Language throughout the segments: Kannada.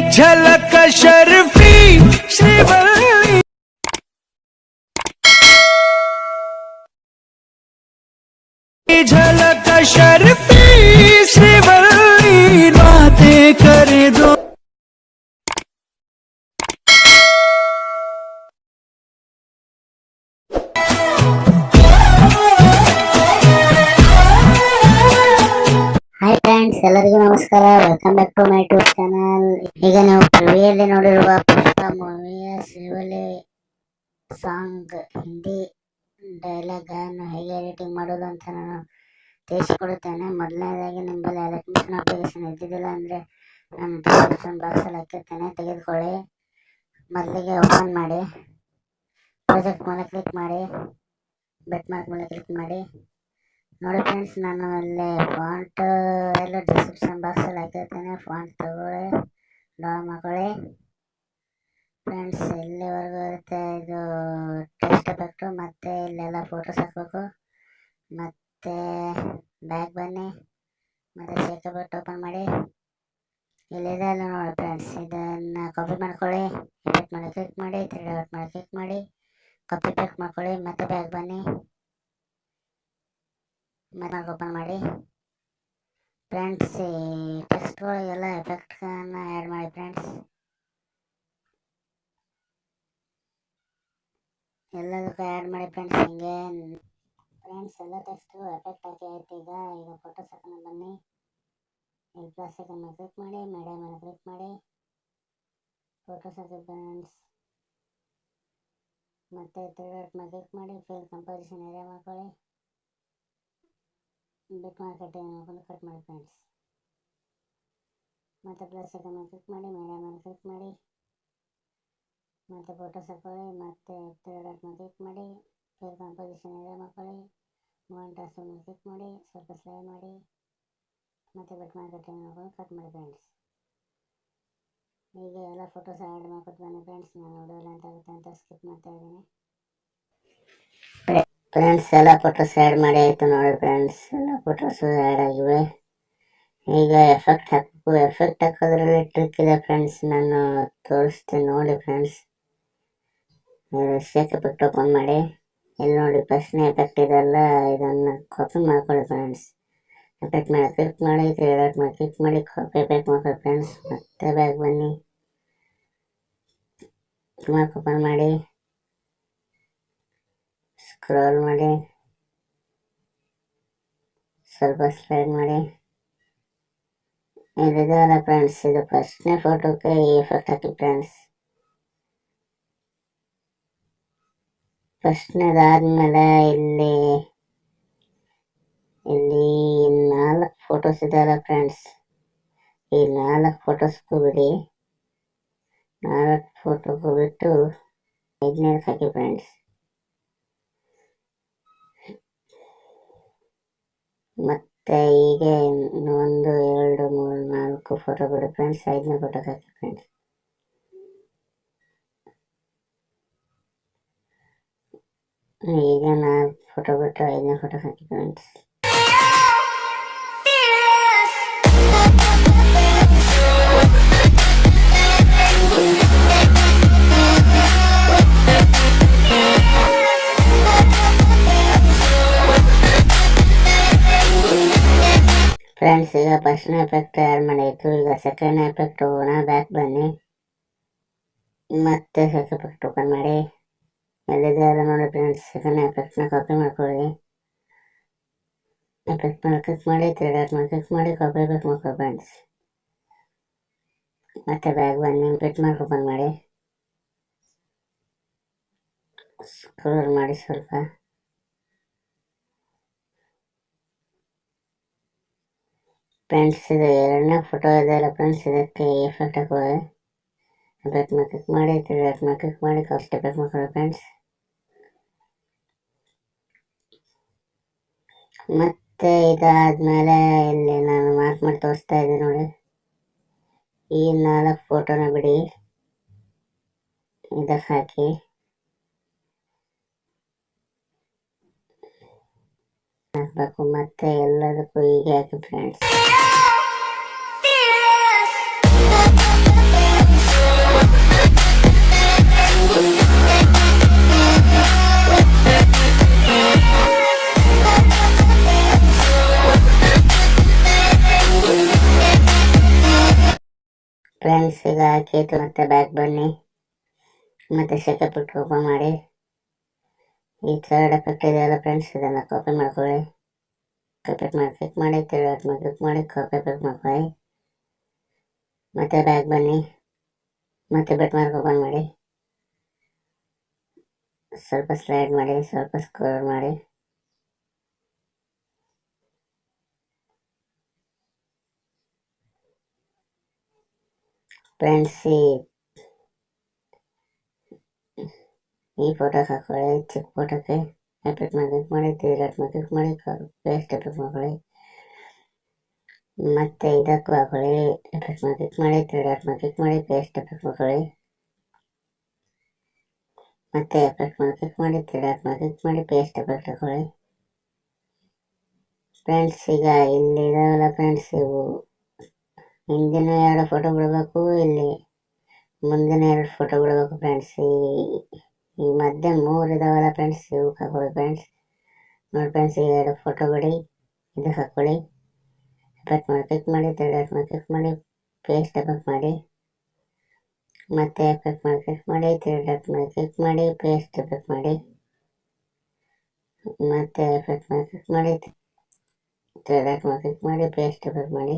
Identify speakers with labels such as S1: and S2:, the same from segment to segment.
S1: झलक शर्फी श्रीवल्ली। झलक शर्फी।
S2: ಫ್ರೆಂಡ್ಸ್ ಎಲ್ಲರಿಗೂ ನಮಸ್ಕಾರ. Welcome back to my tube channel ಈಗ ನೀವು ಪ್ರಿವಿಯಲ್ಲಿ ನೋಡಿರುವ ಪುಷ್ಪ ಮೂವಿಯ ಶಿವಲಿ ಸಾಂಗ್, ಹಿಂದಿ ಡೈಲಾಗ್ ಅನ್ನು ಹೇಗೆ ಎಡಿಟಿಂಗ್ ಮಾಡೋದು ಅಂತ ನಾನು ತಿಳಿಸಿಕೊಡುತ್ತೇನೆ. ಮೊದಲನೇದಾಗಿ ನಿಮ್ಮಲ್ಲಿ ಎಲೆಕ್ಟ್ರಿಷನ್ ಅಪ್ಲಿಕೇಶನ್ ಇದ್ದಿದ್ದಿಲ್ಲ ಅಂದರೆ ನಾನು ಡಿಸ್ಕ್ರಿಪ್ಷನ್ ಬಾಕ್ಸಲ್ಲಿ ಹಾಕಿರ್ತೇನೆ. ತೆಗೆದುಕೊಳ್ಳಿ. ಮೊದಲಿಗೆ ಓಪನ್ ಮಾಡಿ. ಪ್ರಾಜೆಕ್ಟ್ ಮೇಲೆ ಕ್ಲಿಕ್ ಮಾಡಿ. ಬೆಟ್ ಮಾರ್ಕ್ ಮೇಲೆ ಕ್ಲಿಕ್ ಮಾಡಿ. ನೋಡಿ ಫ್ರೆಂಡ್ಸ್ ನಾನು ಅಲ್ಲಿ ಫಾಂಟ್ ಎಲ್ಲ ಡಿಸ್ಕ್ರಿಪ್ಷನ್ ಬಾಕ್ಸಲ್ಲಿ ಹಾಕಿರ್ತೇನೆ. ಫಾಂಟ್ ತಗೊಳ್ಳಿ. ಡೌನ್ ಮಾಡ್ಕೊಳ್ಳಿ ಫ್ರೆಂಡ್ಸ್ ಇಲ್ಲಿವರೆಗೂ ಇರುತ್ತೆ ಇದು ಟೆಸ್ಟ್ ಎಫೆಕ್ಟು ಮತ್ತು ಇಲ್ಲೆಲ್ಲ ಫೋಟೋಸ್ ಹಾಕಬೇಕು. ಮತ್ತು ಬ್ಯಾಗ್ ಬನ್ನಿ. ಮತ್ತು ಶೇಕಪ್ ಓಪನ್ ಮಾಡಿ. ಇಲ್ಲಿದೆ ಅಲ್ಲ ನೋಡಿ ಫ್ರೆಂಡ್ಸ್ ಇದನ್ನು ಕಾಪಿ ಮಾಡ್ಕೊಳ್ಳಿ. ಎಫೆಕ್ಟ್ ಮಾಡಿ ಕ್ಲಿಕ್ ಮಾಡಿ ತ್ರೀ ಡಾಟ್ ಮಾಡಿ ಕ್ಲಿಕ್ ಮಾಡಿ. ಕಾಪಿ ಪೇಸ್ಟ್ ಮಾಡ್ಕೊಳ್ಳಿ. ಮತ್ತೆ ಬ್ಯಾಗ್ ಬನ್ನಿ. ಮತ್ತೆ ಓಪನ್ ಮಾಡಿ. ಫ್ರೆಂಡ್ಸ್ ಈ ಟೆಕ್ಸ್ಟ್ಗಳಿಗೆಲ್ಲ ಎಫೆಕ್ಟ್ಗಳನ್ನು ಆ್ಯಡ್ ಮಾಡಿ ಫ್ರೆಂಡ್ಸ್ ಎಲ್ಲದಕ್ಕೂ ಆ್ಯಡ್ ಮಾಡಿ ಫ್ರೆಂಡ್ಸ್ ಹಿಂಗೆ. ಫ್ರೆಂಡ್ಸ್ ಎಲ್ಲ ಟೆಕ್ಸ್ಟು ಎಫೆಕ್ಟ್ ಹಾಕಿ ಆಯ್ತು ಈಗ. ಈಗ ಫೋಟೋ ಸೆಕೆಂಡ್ ಬನ್ನಿ. ಇಲ್ಲಿ ಪ್ಲಸ್ ಸೆಕೆಂಡ್ ಕ್ಲಿಕ್ ಮಾಡಿ ಮೀಡಿಯಾ ಮೇಲೆ ಕ್ಲಿಕ್ ಮಾಡಿ. ಫೋಟೋ ಹಾಕಿ ಫ್ರೆಂಡ್ಸ್ ಮತ್ತೆ ತ್ರೀ ಡಾಟ್ ಮೇಲೆ ಕ್ಲಿಕ್ ಮಾಡಿ ಫಿಲ್ ಕಂಪೋಸಿಷನ್ ಏರಿಯಾ ಮಾಡ್ಕೊಳ್ಳಿ. ಬಿಟ್ ಮಾರ್ಕೆಟ್ ನೋಡ್ಕೊಂಡು ಕಟ್ ಮಾಡಿ ಫ್ರೆಂಡ್ಸ್. ಮತ್ತು ಪ್ಲಸ್ ಐಕನ್ ಕ್ಲಿಕ್ ಮಾಡಿ ಮೀಡಿಯಾ ಮೇಲೆ ಕ್ಲಿಕ್ ಮಾಡಿ. ಮತ್ತು ಫೋಟೋಸ್ ಹಾಕೊಳ್ಳಿ, ಮತ್ತು ಡಾಟ್ ಮೇಲೆ ಕ್ಲಿಕ್ ಮಾಡಿ. ಫೇರ್ ಕಾಂಪೋಸಿಷನ್ ಏರಿಯಾ ಮಾಡ್ಕೊಳ್ಳಿ ಆಸು ಮೇಲೆ ಕ್ಲಿಕ್ ಮಾಡಿ, ಸ್ವಲ್ಪ ಸ್ಲೈ ಮಾಡಿ. ಮತ್ತು ಬಿಟ್ ಮಾರ್ಕೆಟ್ ನೋಡ್ಕೊಂಡು ಕಟ್ ಮಾಡಿ ಫ್ರೆಂಡ್ಸ್ ಹೀಗೆ ಎಲ್ಲ ಫೋಟೋಸ್ ಆ್ಯಡ್ ಮಾಡ್ಕೊಟ್ಟು ಬನ್ನಿ ಫ್ರೆಂಡ್ಸ್ ನಾನು ವಿಡಿಯೋ ಲೆಂತ್ ಆಗುತ್ತೆ ಅಂತ ಸ್ಕಿಪ್ ಮಾಡ್ತಾ ಇದ್ದೀನಿ. ಫ್ರೆಂಡ್ಸ್ ಎಲ್ಲ ಫೋಟೋಸ್ ಆ್ಯಡ್ ಮಾಡಿ ಆಯಿತು ನೋಡಿ ಫ್ರೆಂಡ್ಸ್ ಎಲ್ಲ ಫೋಟೋಸು ಆ್ಯಡ್ ಆಗಿವೆ. ಈಗ ಎಫೆಕ್ಟ್ ಹಾಕಬೇಕು ಎಫೆಕ್ಟ್ ಹಾಕೋದ್ರಲ್ಲಿ ಟ್ರಿಕ್ ಇದೆ ಫ್ರೆಂಡ್ಸ್ ನಾನು ತೋರಿಸ್ತೀನಿ ನೋಡಿ ಫ್ರೆಂಡ್ಸ್ ಶೇಕ್ ಎಫೆಕ್ಟ್ ಓಪನ್ ಮಾಡಿ. ಇಲ್ಲಿ ನೋಡಿ ಫಸ್ಟ್ನೇ ಎಫೆಕ್ಟ್ ಇದೆಲ್ಲ, ಇದನ್ನು ಕಾಪಿ ಮಾಡ್ಕೊಳ್ಳಿ ಫ್ರೆಂಡ್ಸ್ ಎಫೆಕ್ಟ್ ಮಾಡಿ ಕ್ಲಿಕ್ ಮಾಡಿ ತ್ರೀ ಮಾಡಿ ಕ್ಲಿಕ್ ಮಾಡಿ ಕಾಪಿ ಎಫೆಕ್ಟ್ ಮಾಡ್ಕೊಳ್ಳಿ ಫ್ರೆಂಡ್ಸ್ ಮತ್ತೆ ಬ್ಯಾಗ್ ಬನ್ನಿ. ಓಪನ್ ಮಾಡಿ. ಸ್ಕ್ರೋಲ್ ಮಾಡಿ. ಸ್ವಲ್ಪ ಸ್ಲೈಡ್ ಮಾಡಿ. ಇದಿದೆಯಲ್ಲ ಫ್ರೆಂಡ್ಸ್ ಇದು ಫಸ್ಟ್ನೇ ಫೋಟೋಕ್ಕೆ ಈ ಎಫೆಕ್ಟ್ ಹಾಕಿ ಫ್ರೆಂಡ್ಸ್ ಫಸ್ಟ್ನೇದಾದ್ಮೇಲೆ ಇಲ್ಲಿ ಇಲ್ಲಿ ನಾಲ್ಕು ಫೋಟೋಸ್ ಇದೆಯಲ್ಲ ಫ್ರೆಂಡ್ಸ್ ಈ ನಾಲ್ಕು ಫೋಟೋಸ್ಗೂ ಬಿಡಿ. ನಾಲ್ಕು ಫೋಟೋಗೂ ಬಿಟ್ಟು ಐದನೇದಕ್ಕೆ ಹಾಕಿ ಫ್ರೆಂಡ್ಸ್ ಮತ್ತೆ ಹೀಗೆ ಒಂದು, ಎರಡು, ಮೂರು, ನಾಲ್ಕು ಫೋಟೋ ಬಿಡಿ ಫ್ರೆಂಡ್ಸ್ ಐದನೇ ಫೋಟೋಗೆ ಹಾಕಿ ಫ್ರೆಂಡ್ಸ್ ಈಗ ನಾಲ್ಕು ಫೋಟೋ ಬಿಟ್ಟು ಐದನೇ ಫೋಟೋ ಹಾಕಿ ಫ್ರೆಂಡ್ಸ್ ಫ್ರೆಂಡ್ಸ್ ಈಗ ಫಸ್ಟ್ನೇ ಎಫೆಕ್ಟ್ ಆ್ಯಡ್ ಮಾಡಾಯಿತು ಈಗ ಸೆಕೆಂಡ್ ಎಫೆಕ್ಟ್ ಹೋಗೋಣ ಬ್ಯಾಕ್ ಬನ್ನಿ ಮತ್ತೆ ಸೆಕೆಂಡ್ ಎಫೆಕ್ಟ್ ಓಪನ್ ಮಾಡಿ ಎಲ್ಲಿದೆ ಅಲ್ಲ ನೋಡಿ ಫ್ರೆಂಡ್ಸ್ ಸೆಕೆಂಡ್ ಎಫೆಕ್ಟ್ನ ಕಾಪಿ ಮಾಡ್ಕೊಳ್ಳಿ ಎಫೆಕ್ಟ್ ಮೇಲೆ ಕ್ಲಿಕ್ ಮಾಡಿ ತ್ರೀ ಡಾಟ್ ಮೇಲೆ ಕ್ಲಿಕ್ ಮಾಡಿ ಕಾಪಿ ಎಫೆಕ್ಟ್ ಮಾಡ್ಕೊಳ್ಳಿ ಫ್ರೆಂಡ್ಸ್ ಮತ್ತೆ ಬ್ಯಾಗ್ ಬನ್ನಿ ಬಿಟ್ ಮಾರ್ಕ್ ಓಪನ್ ಮಾಡಿ ಸ್ಕ್ರೋಲ್ ಮಾಡಿ ಸ್ವಲ್ಪ ಫ್ರೆಂಡ್ಸ್ ಇದು ಎರಡನೇ ಫೋಟೋ ಇದೆಯಲ್ಲ ಫ್ರೆಂಡ್ಸ್ ಇದಕ್ಕೆ ಎಫೆಕ್ಟ್ ಹಾಕೋದೆ. ಎಫೆಕ್ಟ್ ಮೇಲೆ ಮಾಡಿ ತ್ರೀ ಡಾಟ್ ಮೇಲೆ ಮಾಡಿ ಕಷ್ಟ ಎಫೆಕ್ಟ್ ಮಾಡ್ಕೊಳ್ಳಿ ಫ್ರೆಂಡ್ಸ್ ಮತ್ತೆ ಇದಾದ್ಮೇಲೆ ಇಲ್ಲಿ ನಾನು ಮಾರ್ಕ್ ಮಾಡಿ ತೋರಿಸ್ತಾ ಇದ್ದೀನಿ ನೋಡಿ. ಈ ನಾಲ್ಕು ಫೋಟೋನ ಬಿಡಿ. ಇದಕ್ಕೆ ಹಾಕಿ. ಹಾಕಬೇಕು ಮತ್ತೆ ಎಲ್ಲದಕ್ಕೂ ಈಗ ಹಾಕಿ ಫ್ರೆಂಡ್ಸ್ ಫ್ರೆಂಡ್ಸ್ ಈಗ ಹಾಕಿತ್ತು ಮತ್ತೆ ಬ್ಯಾಕ್ ಬನ್ನಿ. ಮತ್ತೆ ಸೆಕೆ ಇಟ್ಟು ಓಪನ್ ಮಾಡಿ. ಈ ಥರ್ಡ್ ಎಫೆಕ್ಟ್ ಇದೆಯಲ್ಲ ಫ್ರೆಂಡ್ಸ್ ಇದನ್ನು ಕಾಪಿ ಮಾಡ್ಕೊಳ್ಳಿ. ಕಾಪಿ ಮಾಡಿ ಕ್ಲಿಕ್ ಮಾಡಿ ತಿರುಗಾಟ ಮೇಲೆ ಕ್ಲಿಕ್ ಮಾಡಿ ಕಾಪಿ ಕ್ಲಿಕ್ ಮಾಡ್ಕೊಳ್ಳಿ ಮತ್ತೆ ಬ್ಯಾಕ್ ಬನ್ನಿ ಮತ್ತೆ ಬೆಟ್ ಮಾರ್ಕ್ ಓಪನ್ ಮಾಡಿ ಸ್ವಲ್ಪ ಸ್ಲೈಡ್ ಮಾಡಿ ಸ್ವಲ್ಪ ಸ್ಕ್ರೋಲ್ ಮಾಡಿ ಫ್ರೆಂಡ್ಸ್ ಈ ಈ ಫೋಟೋ ಹಾಕೊಳ್ಳಿ ಚಿಕ್ಕ ಫೋಟೋಕ್ಕೆ ಎಫೆಕ್ಟ್ ಮಾಡಿ ಕ್ಲಿಕ್ ಮಾಡಿ ತಿರುಗಾಟ ಮೇಲೆ ಕ್ಲಿಕ್ ಮಾಡಿ ಪೇಸ್ಟ್ ಎಪಿಕ್ ಮತ್ತೆ ಇದಕ್ಕೂ ಹಾಕೊಳ್ಳಿ ಎಪಿಕ್ ಮಾಡಿ ಕ್ಲಿಕ್ ಮಾಡಿ ತಿರುಗಾಟ ಮಾಡಿ ಮಾಡಿ ಪೇಸ್ಟ್ ಎಪಿಕ್ ಮಾಡ್ಕೊಳ್ಳಿ ಮತ್ತೆ ಎಫೆಕ್ಟ್ ಮಾಡಿ ಮಾಡಿ ತಿರುಗಾಟ ಮಾಡಿ ಮಾಡಿ ಪೇಸ್ಟ್ ಎಫೆಕ್ಟ್ ಹಾಕೊಳ್ಳಿ ಫ್ರೆಂಡ್ಸ್ ಈಗ ಇಲ್ಲಿ ಇದಾವಲ್ಲ ಫ್ರೆಂಡ್ಸ್ ಇವು ಹಿಂದಿನ ಎರಡು ಫೋಟೋ ಬಿಡಬೇಕು ಇಲ್ಲಿ ಮುಂದಿನ ಎರಡು ಫೋಟೋ ಬಿಡಬೇಕು ಫ್ರೆಂಡ್ಸ್ ಈ ಮಧ್ಯ ಮೂರು ಇದಾವಲ್ಲ ಫ್ರೆಂಡ್ಸ್ ಇವು ಹಾಕೊಳ್ಳಿ ಫ್ರೆಂಡ್ಸ್ ನೋಡಿ ಫ್ರೆಂಡ್ಸ್ ಈಗ ಎರಡು ಫೋಟೋ ಬಿಡಿ, ಇದು ಹಾಕೊಳ್ಳಿ. ಎಫೆಕ್ಟ್ ಮಾಡಿ ಕ್ಲಿಕ್ ಮಾಡಿ ತಿರುಗಾಟ ಮಾಡಿ ಕ್ಲಿಕ್ ಮಾಡಿ ಪೇಸ್ಟ್ ಎಫೆಕ್ಟ್ ಮಾಡಿ. ಮತ್ತೆ ಎಫೆಕ್ಟ್ ಮಾಡಿ ಕ್ಲಿಕ್ ಮಾಡಿ ತಿರುಗಾಟ ಮಾಡಿ ಕ್ಲಿಕ್ ಮಾಡಿ ಪೇಸ್ಟ್ ಎಫೆಕ್ಟ್ ಮಾಡಿ. ಮತ್ತೆ ಎಫೆಕ್ಟ್ ಮಾಡಿ ಕ್ಲಿಕ್ ಮಾಡಿ ತಿರುಗಾಟ ಮಾಡಿ ಕ್ಲಿಕ್ ಮಾಡಿ ಪೇಸ್ಟ್ ಎಫೆಕ್ಟ್ ಮಾಡಿ.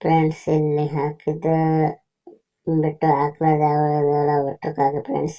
S2: ಫ್ರೆಂಡ್ಸ್ ಇಲ್ಲಿ ಹಾಕಿದ ಬಿಟ್ಟು ಹಾಕ್ಲಾರ್ದು ಯಾವಾಗ ಹಾಕಿ ಫ್ರೆಂಡ್ಸ್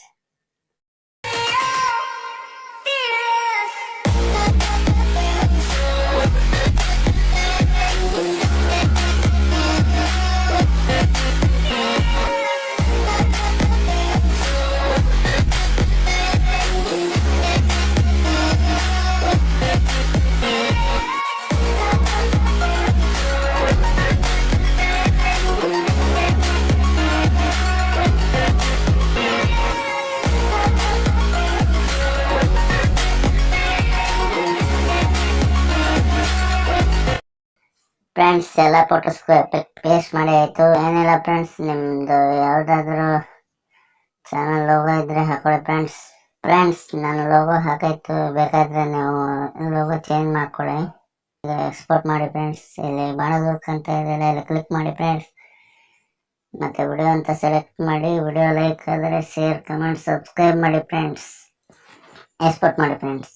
S2: ಫ್ರೆಂಡ್ಸ್ ಎಲ್ಲ ಫೋಟೋಸ್ ಪೇಸ್ಟ್ ಮಾಡಿ ಆಯಿತು. ಏನಿಲ್ಲ ಫ್ರೆಂಡ್ಸ್ ನಿಮ್ಮದು ಯಾವುದಾದ್ರೂ ಚಾನಲ್ ಲೋಗೋ ಇದ್ದರೆ ಹಾಕೊಳ್ಳಿ ಫ್ರೆಂಡ್ಸ್ ಫ್ರೆಂಡ್ಸ್ ನಾನು ಲೋಗೋ ಹಾಕಾಯ್ತು ಬೇಕಾದರೆ ನೀವು ಲೋಗೋ ಚೇಂಜ್ ಮಾಡ್ಕೊಳ್ಳಿ ಎಕ್ಸ್ಪೋರ್ಟ್ ಮಾಡಿ ಫ್ರೆಂಡ್ಸ್ ಇಲ್ಲಿ ಮಾಡೋದಕ್ಕೆ ಅಂತ ಇದೆಯಲ್ಲ ಇಲ್ಲಿ ಕ್ಲಿಕ್ ಮಾಡಿ ಫ್ರೆಂಡ್ಸ್ ಮತ್ತು ವಿಡಿಯೋ ಅಂತ ಸೆಲೆಕ್ಟ್ ಮಾಡಿ ವಿಡಿಯೋ ಲೈಕ್ ಆದರೆ ಶೇರ್ ಕಮೆಂಟ್ ಸಬ್ಸ್ಕ್ರೈಬ್ ಮಾಡಿ ಫ್ರೆಂಡ್ಸ್ ಎಕ್ಸ್ಪೋರ್ಟ್ ಮಾಡಿ ಫ್ರೆಂಡ್ಸ್